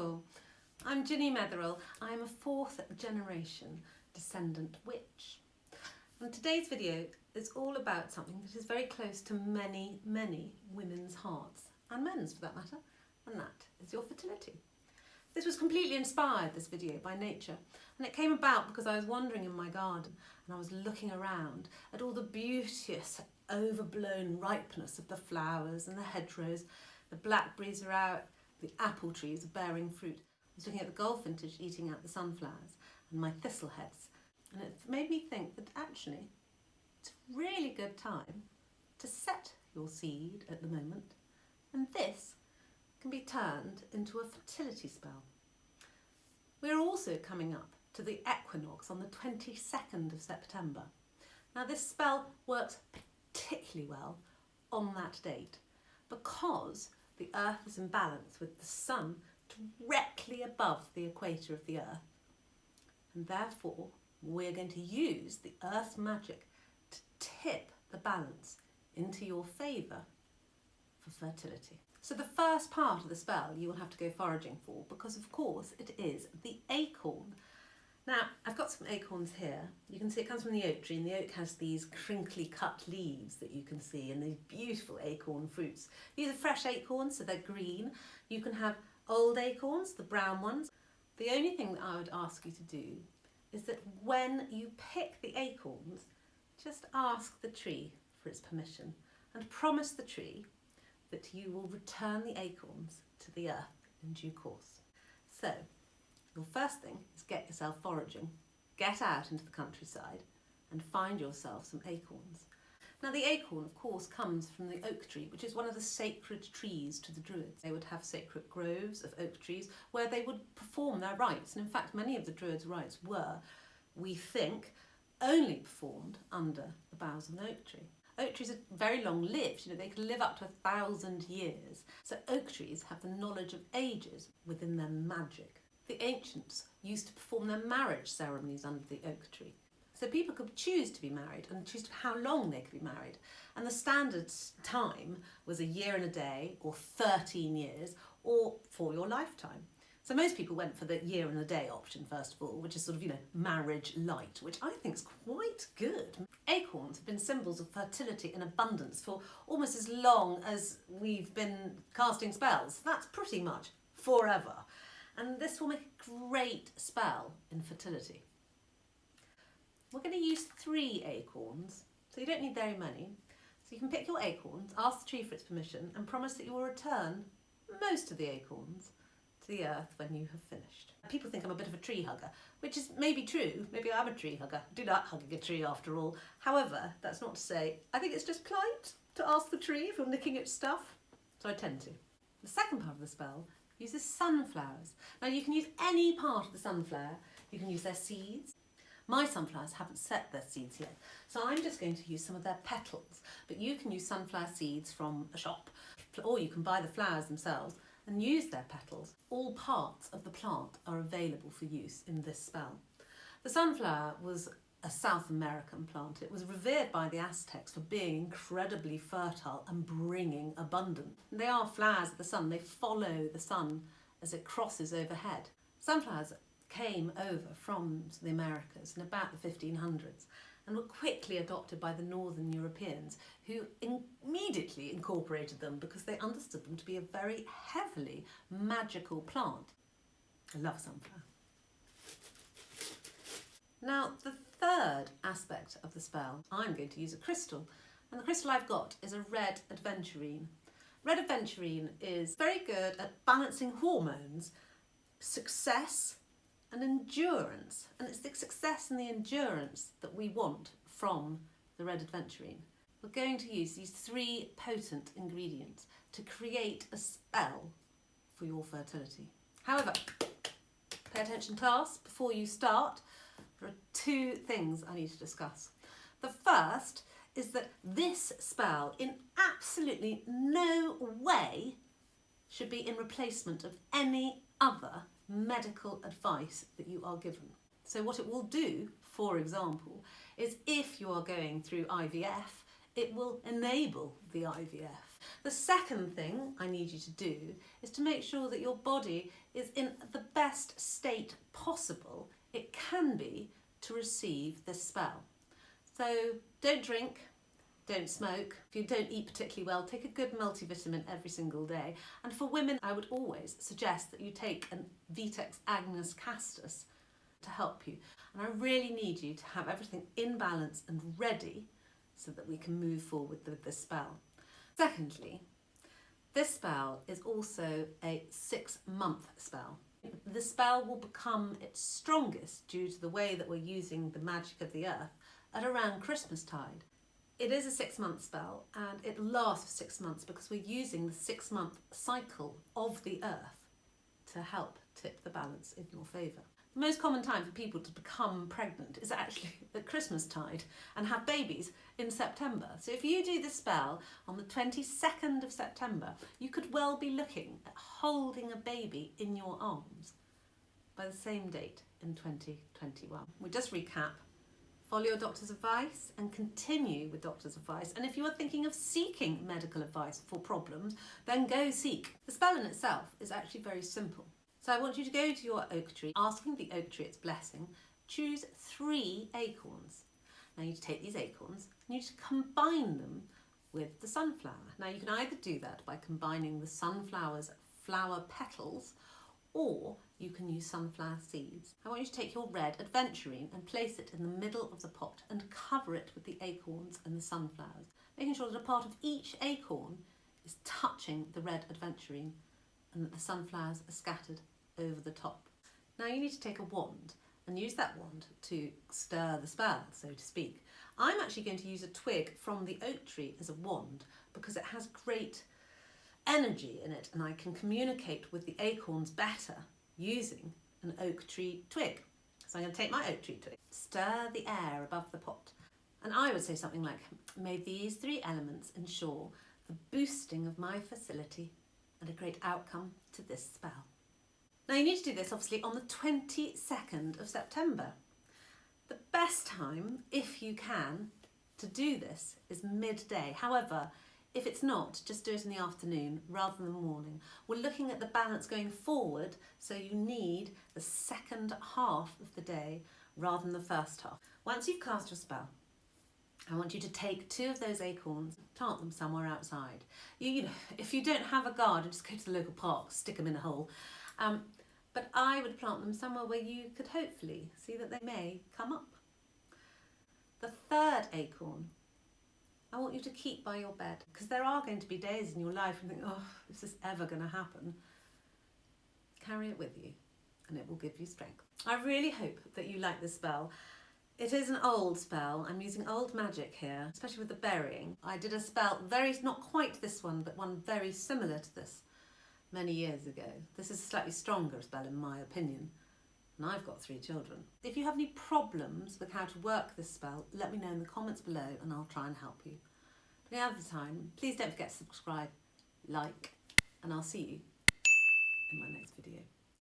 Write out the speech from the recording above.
Hello, I'm Ginny Metherell. I'm a fourth generation descendant witch. And today's video is all about something that is very close to many, many women's hearts, and men's for that matter, and that is your fertility. This was completely inspired, this video, by nature, and it came about because I was wandering in my garden and I was looking around at all the beauteous, overblown ripeness of the flowers and the hedgerows. The blackberries are out, the apple trees are bearing fruit. I was looking at the goldfinch eating out the sunflowers and my thistle heads. And it made me think that actually it's a really good time to set your seed at the moment. And this can be turned into a fertility spell. We're also coming up to the equinox on the 22nd of September. Now this spell works particularly well on that date because the Earth is in balance with the Sun directly above the equator of the Earth. And therefore, we're going to use the Earth's magic to tip the balance into your favour for fertility. So the first part of the spell you will have to go foraging for because of course it is the acorn now, I've got some acorns here. You can see it comes from the oak tree and the oak has these crinkly cut leaves that you can see and these beautiful acorn fruits. These are fresh acorns, so they're green. You can have old acorns, the brown ones. The only thing that I would ask you to do is that when you pick the acorns, just ask the tree for its permission and promise the tree that you will return the acorns to the earth in due course. So first thing is get yourself foraging. Get out into the countryside and find yourself some acorns. Now the acorn of course comes from the oak tree which is one of the sacred trees to the Druids. They would have sacred groves of oak trees where they would perform their rites and in fact many of the Druids' rites were, we think, only performed under the boughs of an oak tree. Oak trees are very long lived, you know, they can live up to a thousand years. So oak trees have the knowledge of ages within their magic the ancients used to perform their marriage ceremonies under the oak tree. So people could choose to be married and choose how long they could be married. And the standard time was a year and a day or 13 years or for your lifetime. So most people went for the year and a day option first of all, which is sort of, you know, marriage light, which I think is quite good. Acorns have been symbols of fertility and abundance for almost as long as we've been casting spells. That's pretty much forever and this will make a great spell in fertility. We're going to use three acorns, so you don't need very many. So you can pick your acorns, ask the tree for its permission and promise that you will return most of the acorns to the earth when you have finished. People think I'm a bit of a tree hugger, which is maybe true, maybe I'm a tree hugger. I do like hugging a tree after all. However, that's not to say, I think it's just polite to ask the tree if you're nicking its stuff, so I tend to. The second part of the spell uses sunflowers. Now you can use any part of the sunflower. You can use their seeds. My sunflowers haven't set their seeds yet, so I'm just going to use some of their petals. But you can use sunflower seeds from a shop, or you can buy the flowers themselves and use their petals. All parts of the plant are available for use in this spell. The sunflower was a South American plant. It was revered by the Aztecs for being incredibly fertile and bringing abundance. They are flowers of the sun. They follow the sun as it crosses overhead. Sunflowers came over from the Americas in about the 1500s and were quickly adopted by the Northern Europeans who immediately incorporated them because they understood them to be a very heavily magical plant. I love sunflower. Now the third aspect of the spell, I'm going to use a crystal. And the crystal I've got is a red aventurine. Red aventurine is very good at balancing hormones, success and endurance. And it's the success and the endurance that we want from the red aventurine. We're going to use these three potent ingredients to create a spell for your fertility. However, pay attention class before you start there are two things I need to discuss. The first is that this spell in absolutely no way should be in replacement of any other medical advice that you are given. So what it will do, for example, is if you are going through IVF, it will enable the IVF. The second thing I need you to do is to make sure that your body is in the best state possible it can be to receive this spell. So don't drink, don't smoke. If you don't eat particularly well, take a good multivitamin every single day. And for women, I would always suggest that you take an Vitex Agnus Castus to help you. And I really need you to have everything in balance and ready so that we can move forward with this spell. Secondly, this spell is also a six month spell. The spell will become its strongest due to the way that we're using the magic of the earth at around Christmas tide. It is a six month spell and it lasts for six months because we're using the six month cycle of the earth to help tip the balance in your favour. The most common time for people to become pregnant is actually at Christmas tide and have babies in September. So if you do the spell on the 22nd of September, you could well be looking at holding a baby in your arms by the same date in 2021. We just recap. Follow your doctor's advice and continue with doctor's advice. And if you are thinking of seeking medical advice for problems, then go seek. The spell in itself is actually very simple. So I want you to go to your oak tree, asking the oak tree its blessing, choose three acorns. Now you take these acorns and you combine them with the sunflower. Now you can either do that by combining the sunflower's flower petals or you can use sunflower seeds. I want you to take your red aventurine and place it in the middle of the pot and cover it with the acorns and the sunflowers, making sure that a part of each acorn is touching the red aventurine and that the sunflowers are scattered over the top. Now you need to take a wand and use that wand to stir the spell, so to speak. I'm actually going to use a twig from the oak tree as a wand because it has great energy in it and I can communicate with the acorns better using an oak tree twig. So I'm going to take my oak tree twig, stir the air above the pot. And I would say something like, may these three elements ensure the boosting of my facility and a great outcome to this spell. Now you need to do this obviously on the 22nd of September. The best time, if you can, to do this is midday. However, if it's not, just do it in the afternoon rather than the morning. We're looking at the balance going forward, so you need the second half of the day rather than the first half. Once you've cast your spell, I want you to take two of those acorns, plant them somewhere outside. You, you know, if you don't have a garden, just go to the local park, stick them in a hole. Um, but I would plant them somewhere where you could hopefully see that they may come up. The third acorn, I want you to keep by your bed because there are going to be days in your life and think, oh, is this ever going to happen? Carry it with you and it will give you strength. I really hope that you like this spell. It is an old spell. I'm using old magic here, especially with the burying. I did a spell, very not quite this one, but one very similar to this many years ago. This is a slightly stronger spell in my opinion. And I've got three children. If you have any problems with how to work this spell, let me know in the comments below and I'll try and help you. But any other time, please don't forget to subscribe, like, and I'll see you in my next video.